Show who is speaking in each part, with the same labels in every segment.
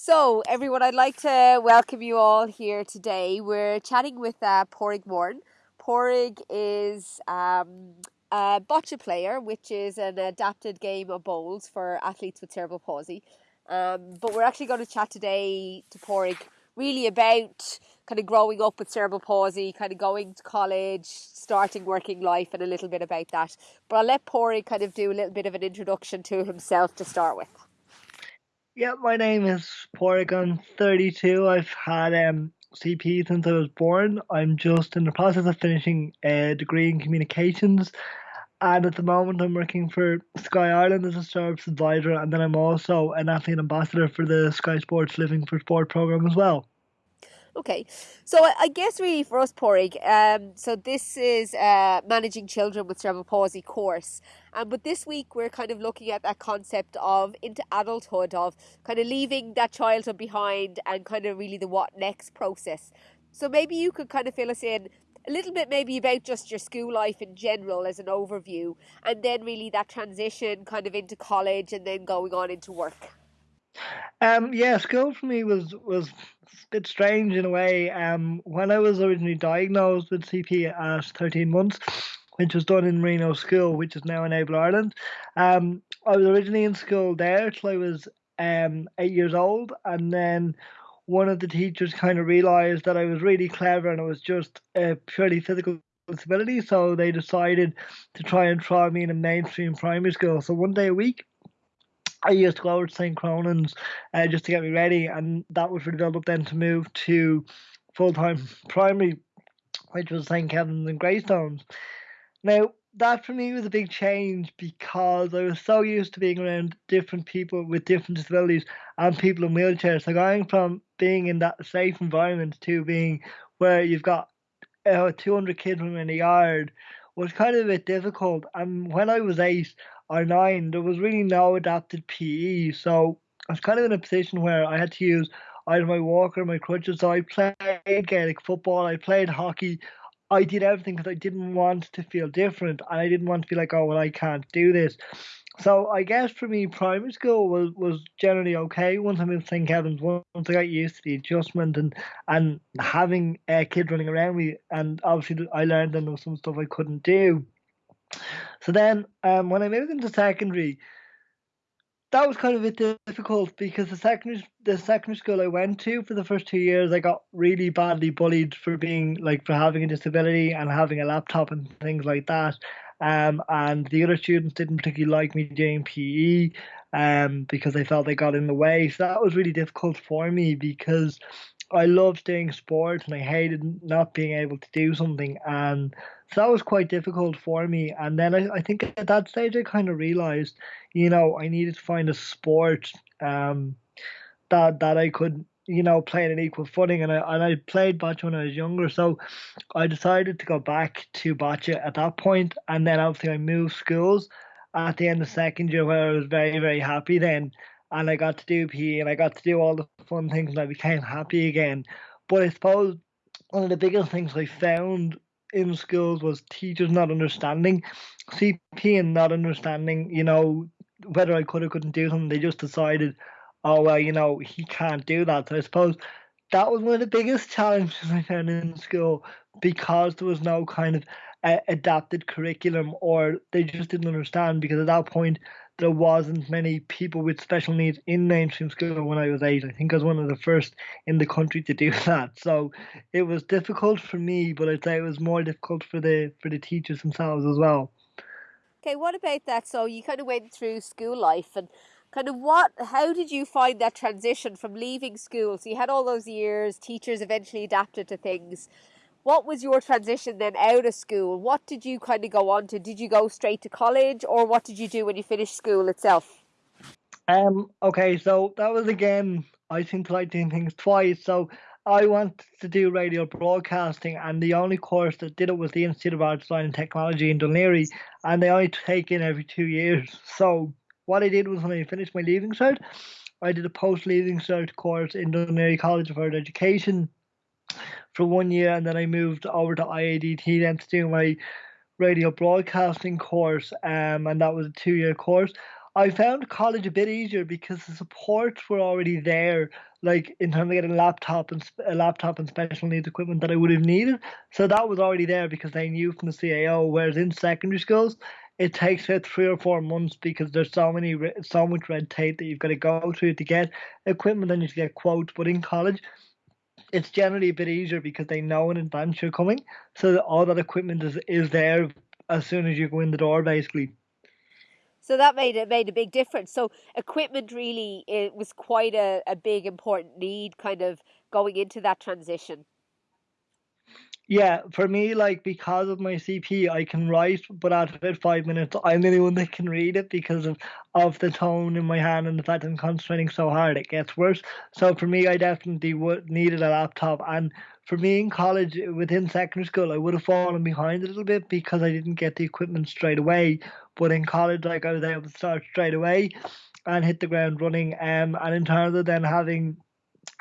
Speaker 1: So, everyone, I'd like to welcome you all here today. We're chatting with uh, Pádraig Moran. Pádraig is um, a boccia player, which is an adapted game of bowls for athletes with cerebral palsy. Um, but we're actually going to chat today to Pádraig really about kind of growing up with cerebral palsy, kind of going to college, starting working life, and a little bit about that. But I'll let Pádraig kind of do a little bit of an introduction to himself to start with.
Speaker 2: Yeah, my name is Porygon 32. I've had um, CP since I was born. I'm just in the process of finishing a degree in communications. And at the moment, I'm working for Sky Ireland as a service advisor, and then I'm also an athlete ambassador for the Sky Sports Living for Sport program as well.
Speaker 1: Okay, so I guess really for us, Pádraig, um, so this is uh, managing children with cerebral palsy course, um, but this week we're kind of looking at that concept of into adulthood, of kind of leaving that childhood behind, and kind of really the what next process. So maybe you could kind of fill us in a little bit, maybe about just your school life in general as an overview, and then really that transition kind of into college, and then going on into work.
Speaker 2: Um, yeah, school for me was was a bit strange in a way. Um, when I was originally diagnosed with CP at 13 months, which was done in Marino School, which is now Enable Ireland, um, I was originally in school there till I was um eight years old, and then one of the teachers kind of realized that I was really clever and it was just a purely physical disability, so they decided to try and try me in a mainstream primary school. So one day a week, I used to go over to St. Cronan's uh, just to get me ready, and that was really up then to move to full time primary, which was St. Kevin's and Greystones. Now, that for me was a big change because I was so used to being around different people with different disabilities and people in wheelchairs. So going from being in that safe environment to being where you've got uh, 200 kids in the yard was kind of a bit difficult. And when I was eight, or nine, there was really no adapted PE. So I was kind of in a position where I had to use either my walker or my crutches. So I played Gaelic football, I played hockey. I did everything because I didn't want to feel different and I didn't want to be like, oh, well, I can't do this. So I guess for me, primary school was, was generally okay. Once I moved to St. Kevin's, once I got used to the adjustment and and having a kid running around me, and obviously I learned that there was some stuff I couldn't do. So then, um, when I moved into secondary, that was kind of a bit difficult because the secondary the secondary school I went to for the first two years, I got really badly bullied for being like for having a disability and having a laptop and things like that. Um, and the other students didn't particularly like me doing PE um, because they felt they got in the way. So that was really difficult for me because I loved doing sports and I hated not being able to do something. And so that was quite difficult for me. And then I, I think at that stage I kind of realized, you know, I needed to find a sport um, that that I could, you know, play at an equal footing. And I and I played boccia when I was younger, so I decided to go back to boccia at that point. And then obviously I moved schools at the end of second year, where I was very very happy then and I got to do PE and I got to do all the fun things and I became happy again. But I suppose one of the biggest things I found in schools was teachers not understanding CP and not understanding, you know, whether I could or couldn't do something. They just decided, oh well, you know, he can't do that. So I suppose that was one of the biggest challenges I found in school because there was no kind of uh, adapted curriculum or they just didn't understand because at that point there wasn't many people with special needs in mainstream school when I was eight. I think I was one of the first in the country to do that. So it was difficult for me, but I'd say it was more difficult for the for the teachers themselves as well.
Speaker 1: Okay, what about that? So you kind of went through school life and kind of what how did you find that transition from leaving school? So you had all those years, teachers eventually adapted to things what was your transition then out of school? What did you kind of go on to? Did you go straight to college or what did you do when you finished school itself?
Speaker 2: Um, okay, so that was again, I seem to like doing things twice. So I wanted to do radio broadcasting, and the only course that did it was the Institute of Arts, Design and Technology in Laoghaire, and they only take in every two years. So what I did was when I finished my leaving cert, I did a post leaving cert course in Laoghaire College of Higher Education for one year, and then I moved over to IADT then to do my radio broadcasting course, um, and that was a two year course. I found college a bit easier because the supports were already there, like in terms of getting a laptop and a laptop and special needs equipment that I would have needed. So that was already there because they knew from the CAO. Whereas in secondary schools, it takes about three or four months because there's so many so much red tape that you've got to go through to get equipment and you to get quotes. But in college, it's generally a bit easier because they know in advance you're coming, so that all that equipment is is there as soon as you go in the door, basically.
Speaker 1: So that made it made a big difference. So equipment really it was quite a, a big important need kind of going into that transition.
Speaker 2: Yeah, for me, like because of my CP, I can write, but after about five minutes, I'm the only one that can read it because of of the tone in my hand and the fact I'm concentrating so hard, it gets worse. So for me, I definitely would needed a laptop, and for me in college, within secondary school, I would have fallen behind a little bit because I didn't get the equipment straight away. But in college, like I was able to start straight away and hit the ground running. Um, and in terms of then having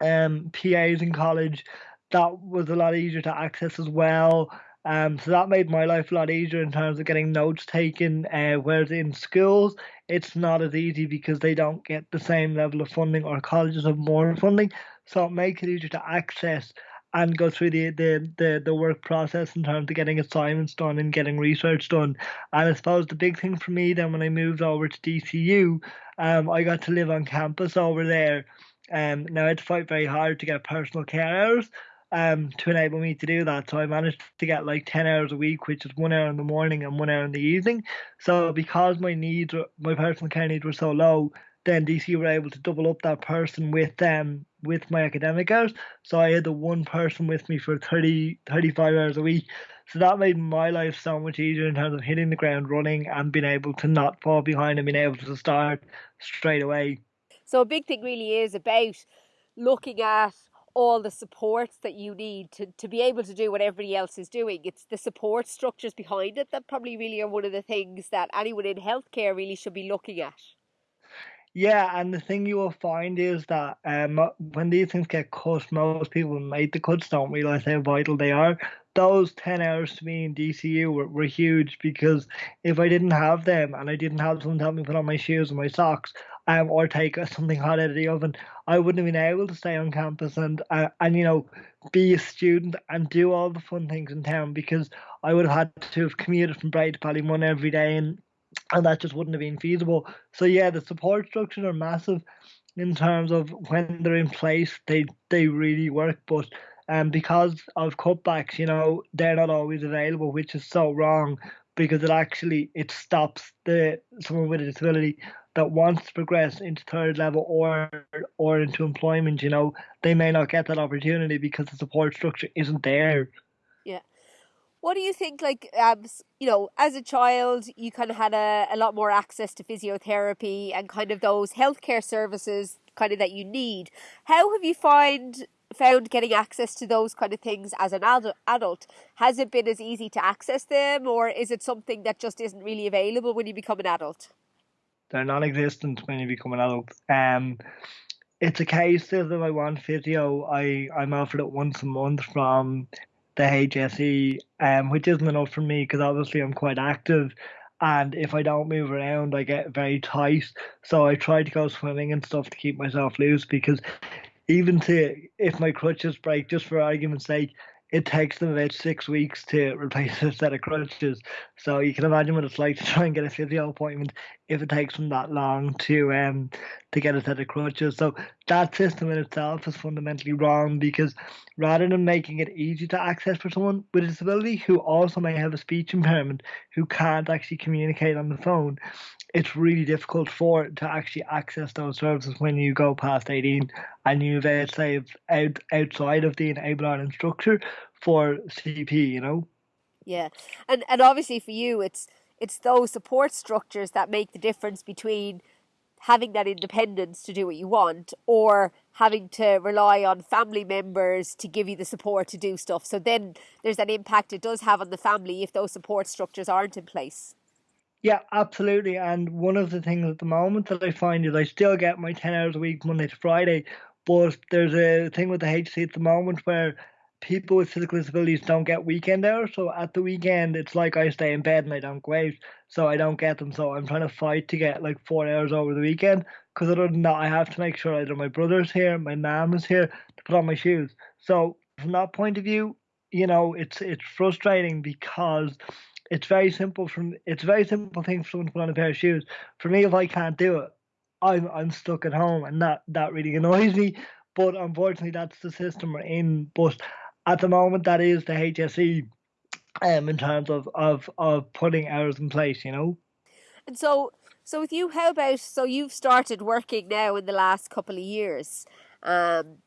Speaker 2: um PAs in college that was a lot easier to access as well. Um, so that made my life a lot easier in terms of getting notes taken. Uh, whereas in schools, it's not as easy because they don't get the same level of funding, or colleges have more funding. So it makes it easier to access and go through the, the, the, the work process in terms of getting assignments done and getting research done. And I suppose the big thing for me then when I moved over to DCU, um, I got to live on campus over there. Um, now I had to fight very hard to get personal care hours, um, to enable me to do that. So I managed to get like 10 hours a week, which is one hour in the morning and one hour in the evening. So because my needs, my personal care needs were so low, then DC were able to double up that person with them um, with my academic hours. So I had the one person with me for 30, 35 hours a week. So that made my life so much easier in terms of hitting the ground running and being able to not fall behind and being able to start straight away.
Speaker 1: So a big thing really is about looking at all the supports that you need to, to be able to do what everybody else is doing. It's the support structures behind it that probably really are one of the things that anyone in healthcare really should be looking at.
Speaker 2: Yeah, and the thing you will find is that um, when these things get cut, most people who make the cuts don't realize how vital they are. Those 10 hours to me in DCU were, were huge because if I didn't have them and I didn't have someone to help me put on my shoes and my socks, um, or take something hot out of the oven, I wouldn't have been able to stay on campus and uh, and you know be a student and do all the fun things in town because I would have had to have commuted from Bray to Ballymun every day and and that just wouldn't have been feasible. So yeah, the support structures are massive in terms of when they're in place, they they really work, but um, because of cutbacks, you know, they're not always available, which is so wrong because it actually it stops the someone with a disability that wants to progress into third level or or into employment, you know, they may not get that opportunity because the support structure isn't there.
Speaker 1: What do you think, like, um, you know, as a child, you kind of had a, a lot more access to physiotherapy and kind of those healthcare services kind of that you need. How have you find found getting access to those kind of things as an adult? Has it been as easy to access them or is it something that just isn't really available when you become an adult?
Speaker 2: They're non-existent when you become an adult. Um, it's a case of if I want physio, I I'm offered it once a month from the HSE, um, which isn't enough for me because obviously I'm quite active, and if I don't move around, I get very tight. So I try to go swimming and stuff to keep myself loose because even to if my crutches break, just for argument's sake, it takes them about six weeks to replace a set of crutches. So you can imagine what it's like to try and get a physio appointment if it takes them that long to um to get a set of crutches. So that system in itself is fundamentally wrong because rather than making it easy to access for someone with a disability who also may have a speech impairment who can't actually communicate on the phone, it's really difficult for to actually access those services when you go past 18 and you've say out outside of the enable Ireland structure for CP, you know.
Speaker 1: Yeah, and and obviously for you, it's it's those support structures that make the difference between having that independence to do what you want or having to rely on family members to give you the support to do stuff. So then there's an impact it does have on the family if those support structures aren't in place.
Speaker 2: Yeah, absolutely. And one of the things at the moment that I find is I still get my 10 hours a week, Monday to Friday, but there's a thing with the HSE at the moment where people with physical disabilities don't get weekend hours. So at the weekend, it's like I stay in bed and I don't go out, so I don't get them. So I'm trying to fight to get like four hours over the weekend. Because other than that, I have to make sure either my brother's here, my mom is here to put on my shoes. So from that point of view, you know, it's it's frustrating because it's very simple. From it's a very simple thing for someone to put on a pair of shoes. For me, if I can't do it, I'm I'm stuck at home, and that that really annoys me. But unfortunately, that's the system we're in. But at the moment, that is the HSE um, in terms of, of, of putting hours in place, you know.
Speaker 1: And so, so with you, how about so you've started working now in the last couple of years? Um,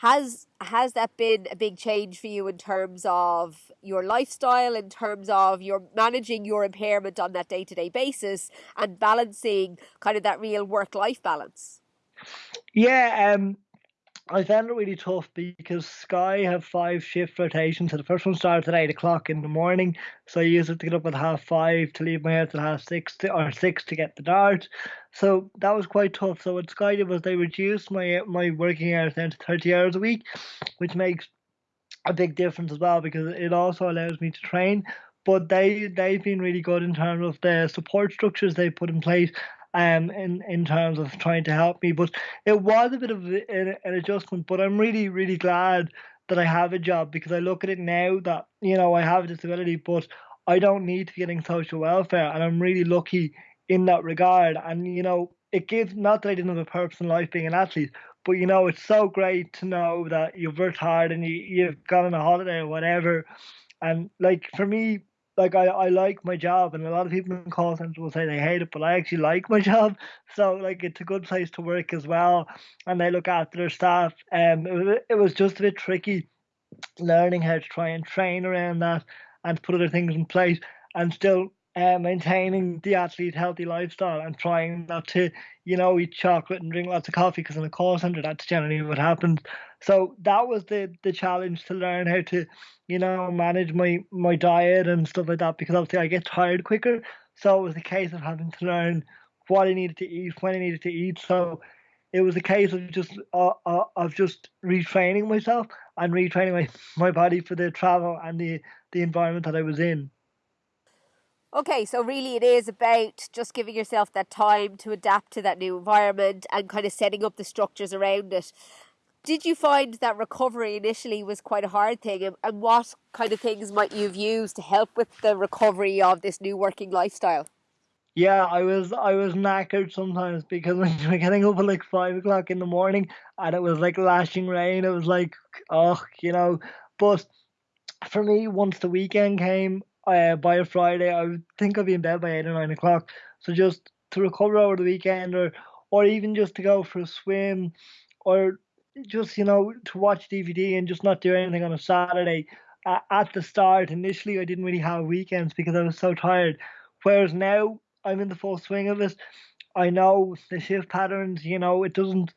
Speaker 1: has has that been a big change for you in terms of your lifestyle, in terms of your managing your impairment on that day to day basis, and balancing kind of that real work life balance?
Speaker 2: Yeah, um, I found it really tough because Sky have five shift rotations. So the first one starts at eight o'clock in the morning. So I used to get up at half five to leave my house at half six to, or six to get the dart. So that was quite tough. So what Sky did was they reduced my my working hours down to thirty hours a week, which makes a big difference as well because it also allows me to train. But they they've been really good in terms of the support structures they put in place um, in, in terms of trying to help me. But it was a bit of an, an adjustment, but I'm really, really glad that I have a job because I look at it now that, you know, I have a disability, but I don't need to be getting social welfare. And I'm really lucky in that regard. And, you know, it gives, not that I didn't have a purpose in life being an athlete, but, you know, it's so great to know that you've worked hard and you, you've gone on a holiday or whatever. And, like, for me, like I, I like my job and a lot of people in call centers will say they hate it but i actually like my job. So like it's a good place to work as well and they look after their staff. Um it it was just a bit tricky learning how to try and train around that and put other things in place and still uh, maintaining the athlete healthy lifestyle and trying not to, you know, eat chocolate and drink lots of coffee because in a call center that's generally what happens. So that was the the challenge to learn how to, you know, manage my my diet and stuff like that because obviously I get tired quicker. So it was a case of having to learn what I needed to eat, when I needed to eat. So it was a case of just uh, uh, of just retraining myself and retraining my, my body for the travel and the the environment that I was in.
Speaker 1: Okay, so really it is about just giving yourself that time to adapt to that new environment and kind of setting up the structures around it. Did you find that recovery initially was quite a hard thing? And what kind of things might you have used to help with the recovery of this new working lifestyle?
Speaker 2: Yeah, I was I was knackered sometimes because when you were getting up at like five o'clock in the morning and it was like lashing rain, it was like oh, you know. But for me, once the weekend came, uh, by a Friday, I think I'd be in bed by eight or nine o'clock. So just to recover over the weekend, or or even just to go for a swim, or just you know to watch DVD and just not do anything on a Saturday. Uh, at the start, initially, I didn't really have weekends because I was so tired. Whereas now, I'm in the full swing of it. I know the shift patterns. You know, it doesn't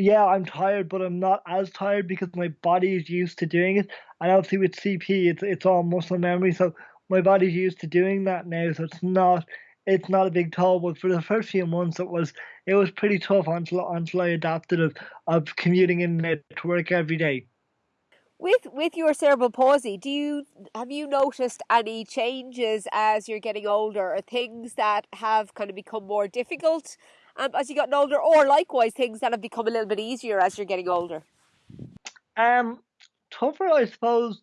Speaker 2: yeah, I'm tired, but I'm not as tired because my body is used to doing it. And obviously with CP, it's it's all muscle memory, so my body's used to doing that now, so it's not it's not a big toll. But for the first few months, it was it was pretty tough until until I adapted of of commuting in to work every day.
Speaker 1: With with your cerebral palsy, do you have you noticed any changes as you're getting older, or things that have kind of become more difficult um, as you gotten older, or likewise things that have become a little bit easier as you're getting older?
Speaker 2: Um, tougher, I suppose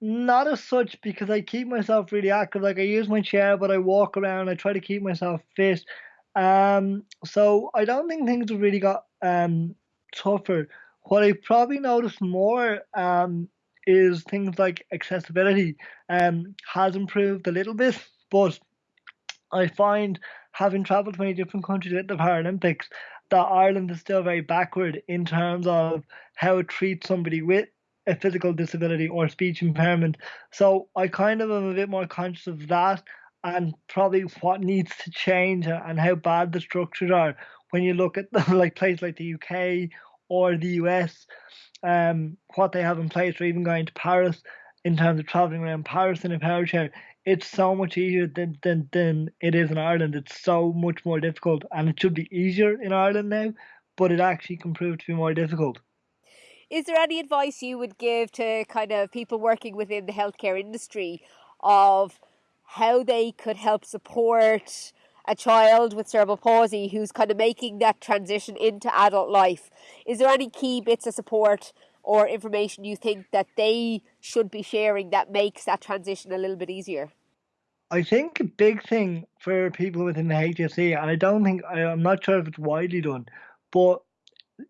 Speaker 2: not as such because I keep myself really active. Like I use my chair, but I walk around. I try to keep myself fit. Um, so I don't think things have really got um tougher. What I probably noticed more um is things like accessibility um has improved a little bit, but I find having travelled to many different countries at the Paralympics that Ireland is still very backward in terms of how it treats somebody with a physical disability or speech impairment. So I kind of am a bit more conscious of that and probably what needs to change and how bad the structures are when you look at like places like the UK or the US, um, what they have in place, or even going to Paris in terms of traveling around Paris in a power chair. It's so much easier than, than, than it is in Ireland. It's so much more difficult, and it should be easier in Ireland now, but it actually can prove to be more difficult.
Speaker 1: Is there any advice you would give to kind of people working within the healthcare industry of how they could help support a child with cerebral palsy who's kind of making that transition into adult life? Is there any key bits of support or information you think that they should be sharing that makes that transition a little bit easier?
Speaker 2: I think a big thing for people within the HSE, and I don't think I'm not sure if it's widely done, but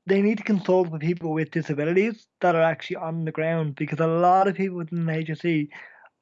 Speaker 2: they need to consult with people with disabilities that are actually on the ground because a lot of people within the HSE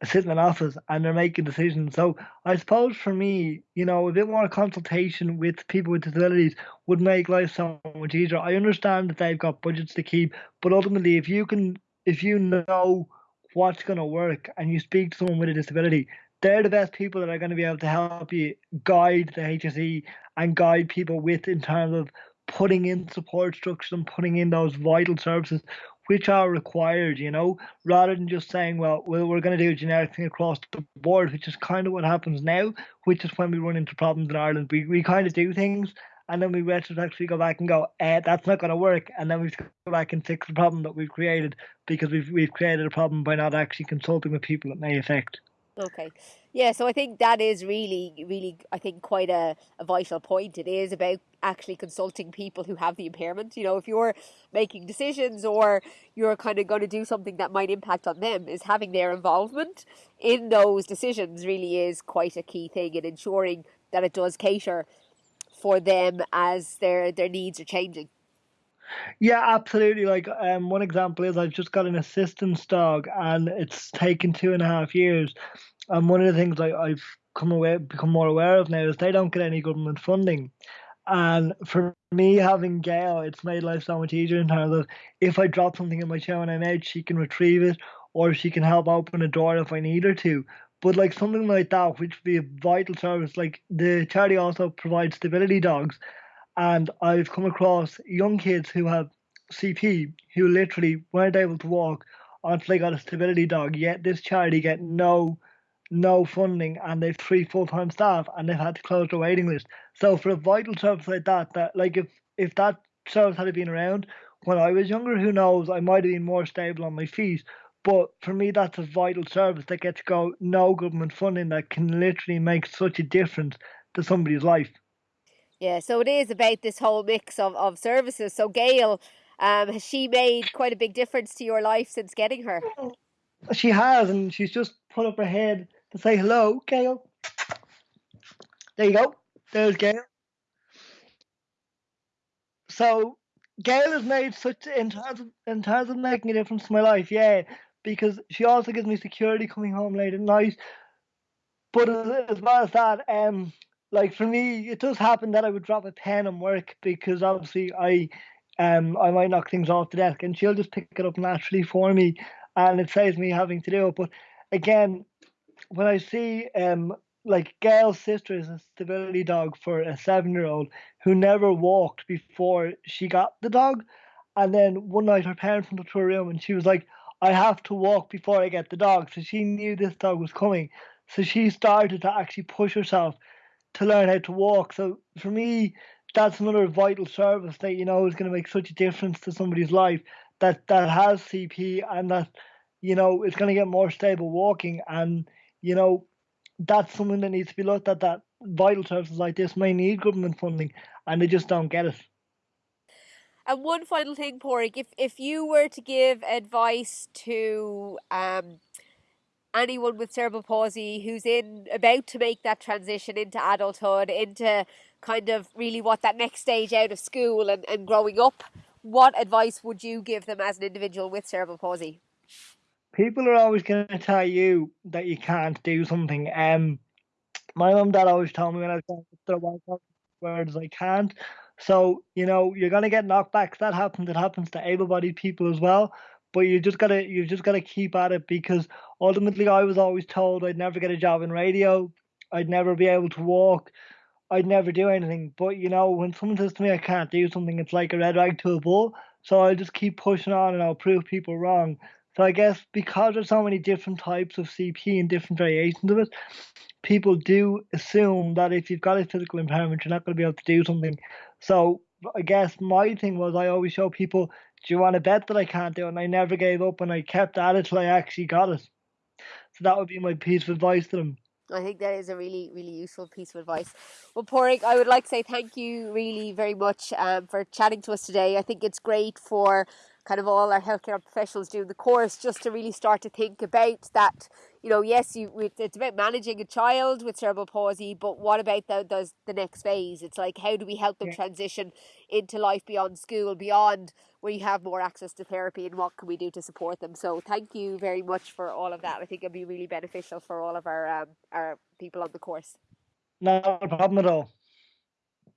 Speaker 2: sit in an office and they're making decisions. So I suppose for me, you know, a bit more consultation with people with disabilities would make life so much easier. I understand that they've got budgets to keep, but ultimately, if you can, if you know what's going to work and you speak to someone with a disability, they're the best people that are going to be able to help you guide the HSE and guide people with in terms of putting in support structures and putting in those vital services which are required, you know, rather than just saying, well, well we're going to do a generic thing across the board, which is kind of what happens now, which is when we run into problems in Ireland. We, we kind of do things and then we retrospectively go back and go, eh, that's not going to work. And then we go back and fix the problem that we've created because we've, we've created a problem by not actually consulting with people it may affect.
Speaker 1: Okay. Yeah, so I think that is really, really, I think quite a, a vital point. It is about actually consulting people who have the impairment. You know, if you're making decisions or you're kind of going to do something that might impact on them, is having their involvement in those decisions really is quite a key thing in ensuring that it does cater for them as their their needs are changing.
Speaker 2: Yeah, absolutely. Like um, one example is I've just got an assistance dog, and it's taken two and a half years. And one of the things I've come away become more aware of now is they don't get any government funding. And for me, having Gail, it's made life so much easier in terms of if I drop something in my chair when I'm out, she can retrieve it, or she can help open a door if I need her to. But like something like that, which would be a vital service, like the charity also provides stability dogs, and I've come across young kids who have CP who literally weren't able to walk until they got a stability dog. Yet this charity get no no funding and they've three full time staff and they've had to close their waiting list. So for a vital service like that, that like if if that service had been around when I was younger, who knows, I might have been more stable on my feet. But for me, that's a vital service that gets go no government funding that can literally make such a difference to somebody's life.
Speaker 1: Yeah, so it is about this whole mix of, of services. So Gail, um, has she made quite a big difference to your life since getting her?
Speaker 2: She has, and she's just put up her head to say hello, Gail. There you go. There's Gail. So Gail has made such in terms of, making a difference to my life, yeah, because she also gives me security coming home late at night. But as, as well as that, um, like for me, it does happen that I would drop a pen and work because obviously I um I might knock things off the desk and she'll just pick it up naturally for me and it saves me having to do it. But again, when I see um like Gail's sister is a stability dog for a seven year old who never walked before she got the dog. And then one night her parents went up to her room and she was like, I have to walk before I get the dog. So she knew this dog was coming. So she started to actually push herself to learn how to walk. So for me, that's another vital service that you know is going to make such a difference to somebody's life that that has CP and that you know is going to get more stable walking and you know that's something that needs to be looked at that vital services like this may need government funding and they just don't get it.
Speaker 1: And one final thing, Pádraig, if if you were to give advice to um, anyone with cerebral palsy who's in about to make that transition into adulthood, into kind of really what that next stage out of school and, and growing up, what advice would you give them as an individual with cerebral palsy?
Speaker 2: People are always going to tell you that you can't do something. Um, my mum dad always told me when I was going through words I can't. So you know you're gonna get knockbacks. That happens. It happens to able-bodied people as well but you just gotta you just gotta keep at it because ultimately I was always told I'd never get a job in radio, I'd never be able to walk, I'd never do anything. But you know, when someone says to me I can't do something, it's like a red rag to a bull. So I'll just keep pushing on and I'll prove people wrong. So I guess because there's so many different types of CP and different variations of it, people do assume that if you've got a physical impairment, you're not going to be able to do something. So I guess my thing was I always show people do you want to bet that I can't do it? And I never gave up and I kept at it till I actually got it. So that would be my piece of advice to them.
Speaker 1: I think that is a really, really useful piece of advice. Well, Pádraig, I would like to say thank you really very much um, for chatting to us today. I think it's great for kind of all our healthcare professionals doing the course just to really start to think about that you know yes you it's about managing a child with cerebral palsy but what about the, the, the next phase? It's like how do we help them yeah. transition into life beyond school beyond where you have more access to therapy and what can we do to support them? So thank you very much for all of that. I think it'll be really beneficial for all of our um, our people on the course.
Speaker 2: No problem at all